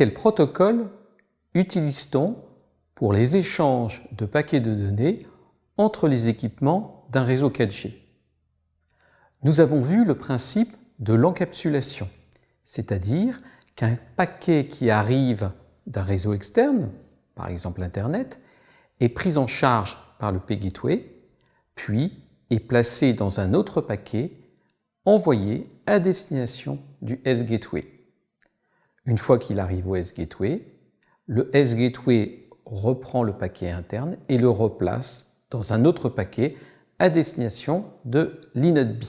quel protocole utilise-t-on pour les échanges de paquets de données entre les équipements d'un réseau 4G Nous avons vu le principe de l'encapsulation, c'est-à-dire qu'un paquet qui arrive d'un réseau externe, par exemple Internet, est pris en charge par le P-Gateway, puis est placé dans un autre paquet envoyé à destination du S-Gateway. Une fois qu'il arrive au S-Gateway, le S-Gateway reprend le paquet interne et le replace dans un autre paquet à destination de l'inode B.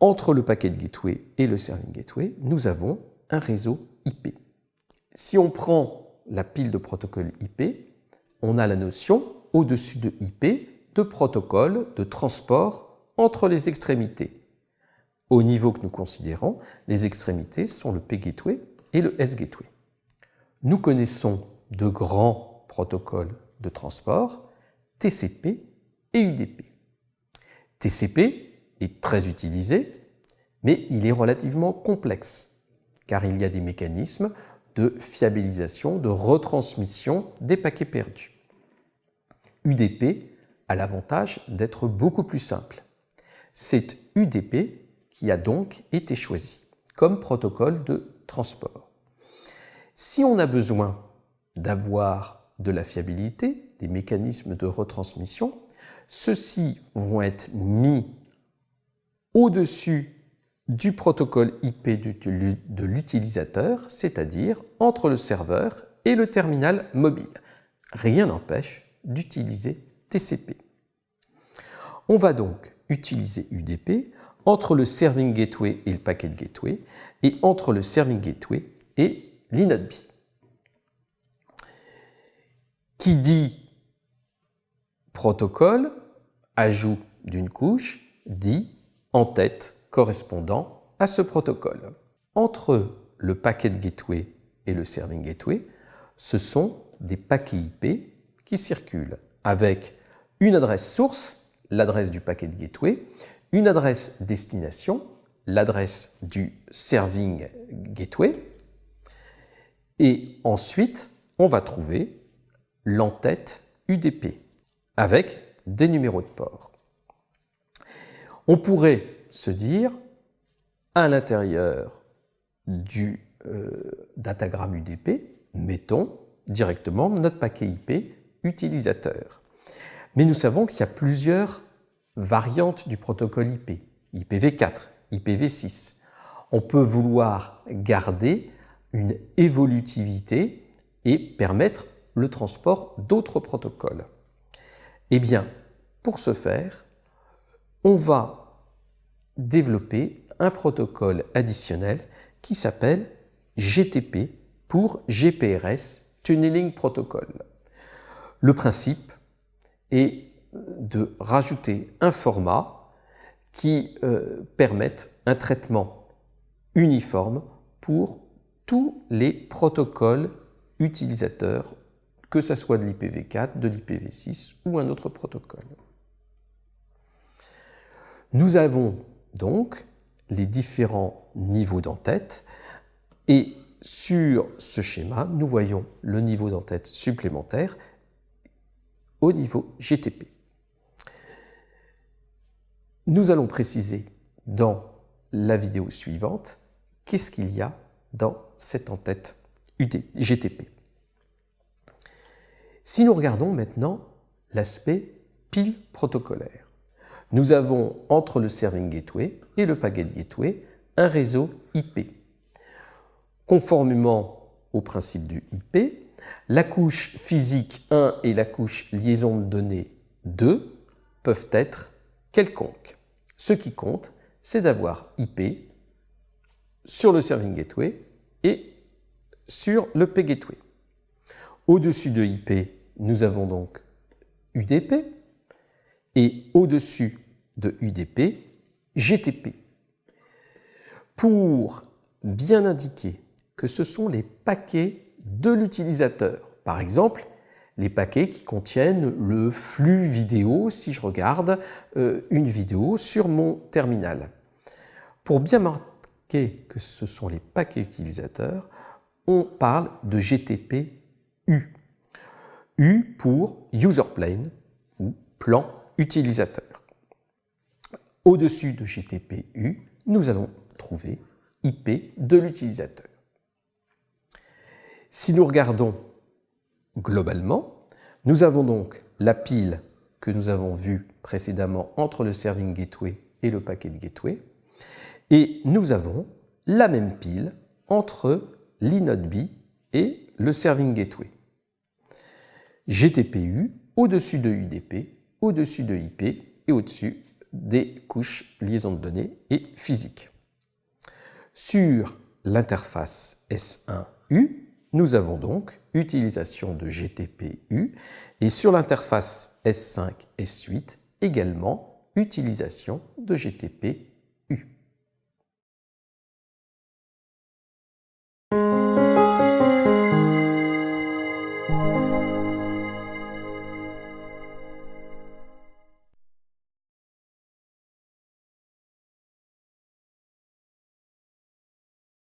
Entre le paquet de gateway et le serving gateway, nous avons un réseau IP. Si on prend la pile de protocoles IP, on a la notion au-dessus de IP de protocole de transport entre les extrémités. Au niveau que nous considérons, les extrémités sont le P-Gateway et le S-Gateway. Nous connaissons de grands protocoles de transport, TCP et UDP. TCP est très utilisé, mais il est relativement complexe, car il y a des mécanismes de fiabilisation, de retransmission des paquets perdus. UDP a l'avantage d'être beaucoup plus simple. C'est UDP qui a donc été choisi comme protocole de transport. Si on a besoin d'avoir de la fiabilité, des mécanismes de retransmission, ceux-ci vont être mis au-dessus du protocole IP de l'utilisateur, c'est-à-dire entre le serveur et le terminal mobile. Rien n'empêche d'utiliser TCP. On va donc utiliser UDP entre le Serving Gateway et le Packet Gateway et entre le Serving Gateway et l'inode B. Qui dit protocole, ajout d'une couche, dit en-tête correspondant à ce protocole. Entre le Packet Gateway et le Serving Gateway, ce sont des paquets IP qui circulent avec une adresse source, l'adresse du Packet Gateway, une adresse destination, l'adresse du Serving Gateway, et ensuite on va trouver l'entête UDP avec des numéros de port. On pourrait se dire, à l'intérieur du euh, datagramme UDP, mettons directement notre paquet IP utilisateur. Mais nous savons qu'il y a plusieurs variantes du protocole IP, IPv4, IPv6. On peut vouloir garder une évolutivité et permettre le transport d'autres protocoles. Eh bien, pour ce faire, on va développer un protocole additionnel qui s'appelle GTP pour GPRS Tunneling Protocol. Le principe est de rajouter un format qui euh, permette un traitement uniforme pour tous les protocoles utilisateurs, que ce soit de l'IPv4, de l'IPv6 ou un autre protocole. Nous avons donc les différents niveaux d'entête et sur ce schéma, nous voyons le niveau d'entête supplémentaire au niveau GTP. Nous allons préciser dans la vidéo suivante qu'est-ce qu'il y a dans cette entête GTP. Si nous regardons maintenant l'aspect pile protocolaire, nous avons entre le Serving Gateway et le Packet Gateway un réseau IP. Conformément au principe du IP, la couche physique 1 et la couche liaison de données 2 peuvent être quelconques. Ce qui compte, c'est d'avoir IP sur le Serving Gateway et sur le P-Gateway. Au-dessus de IP, nous avons donc UDP et au-dessus de UDP, GTP. Pour bien indiquer que ce sont les paquets de l'utilisateur. Par exemple, les paquets qui contiennent le flux vidéo si je regarde euh, une vidéo sur mon terminal. Pour bien que ce sont les paquets utilisateurs, on parle de GTP-U. U pour User Plane ou plan utilisateur. Au-dessus de GTP-U, nous allons trouver IP de l'utilisateur. Si nous regardons globalement, nous avons donc la pile que nous avons vue précédemment entre le Serving Gateway et le Packet Gateway, et nous avons la même pile entre l'inode B et le Serving Gateway. GTPU au-dessus de UDP, au-dessus de IP et au-dessus des couches liaison de données et physique. Sur l'interface S1U, nous avons donc utilisation de GTPU et sur l'interface S5 S8 également utilisation de GTP